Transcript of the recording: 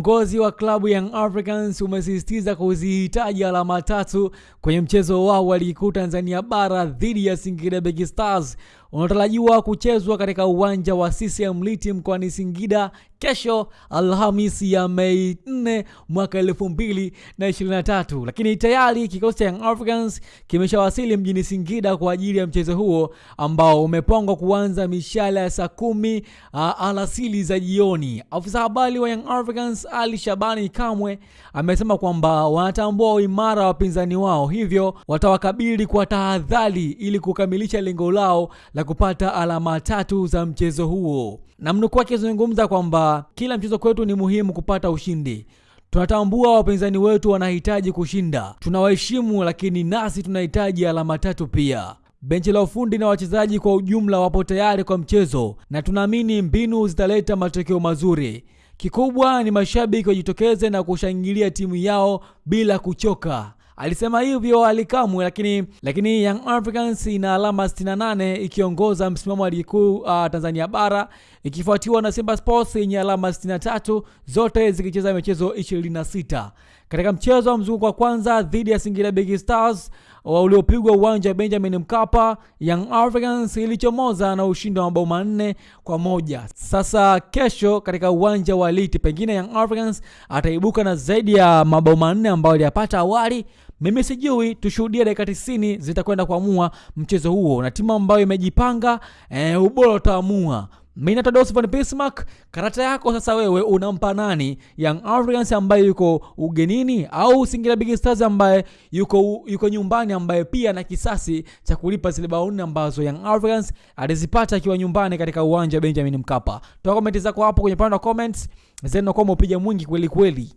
Uongozi wa klabu Young Africans umesisitiza kuzihitaji alama tatu kwenye mchezo wao wa ligi kuu Tanzania bara dhidi ya Singida Big Stars unaotarajiwa kuchezwa katika uwanja wa CCM Liti mkoani Singida kesho Alhamisi ya Mei 4 mwaka 2023. Lakini tayari kikosi cha Young Africans kimeshawasili mjini Singida kwa ajili ya mchezo huo ambao umepangwa kuanza mishale ya saa kumi uh, alasili za jioni. Afisa habari wa Young Africans Ali Shabani Kamwe amesema kwamba wanatambua uimara wa wapinzani wao, hivyo watawakabili kwa tahadhari ili kukamilisha lengo lao la kupata alama tatu za mchezo huo. Na mnukuu akizungumza kwamba kila mchezo kwetu ni muhimu kupata ushindi. Tunatambua wapinzani wetu wanahitaji kushinda, tunawaheshimu, lakini nasi tunahitaji alama tatu pia. Benchi la ufundi na wachezaji kwa ujumla wapo tayari kwa mchezo na tunaamini mbinu zitaleta matokeo mazuri. Kikubwa ni mashabiki wajitokeze na kushangilia timu yao bila kuchoka. Alisema hivyo alikamwe, lakini lakini Young Africans ina alama 68 ikiongoza msimamo wa ligi kuu uh, Tanzania bara ikifuatiwa na Simba Sports yenye alama 63 zote zikicheza michezo 26. Katika mchezo wa mzunguko wa kwanza dhidi ya Singida Big Stars uliopigwa uwanja wa Benjamin Mkapa, Young Africans ilichomoza na ushindi wa mabao manne kwa moja. Sasa kesho katika uwanja wa Liti, pengine Young Africans ataibuka na zaidi ya mabao manne ambayo aliyapata awali. Mimi sijui, tushuhudie dakika 90 zitakwenda kuamua mchezo huo, na timu ambayo imejipanga e, ubora utaamua. Mimi Tadeusz von Bismarck. Karata yako sasa, wewe unampa nani? Young Africans ambaye yuko ugenini au Singida Big Stars ambaye yuko, yuko nyumbani ambaye pia na kisasi cha kulipa zile bao nne ambazo Young Africans alizipata akiwa nyumbani katika uwanja wa Benjamin Mkapa. Toa komenti zako hapo kwenye pande wa comments, zenu kwa upiga mwingi kweli kweli.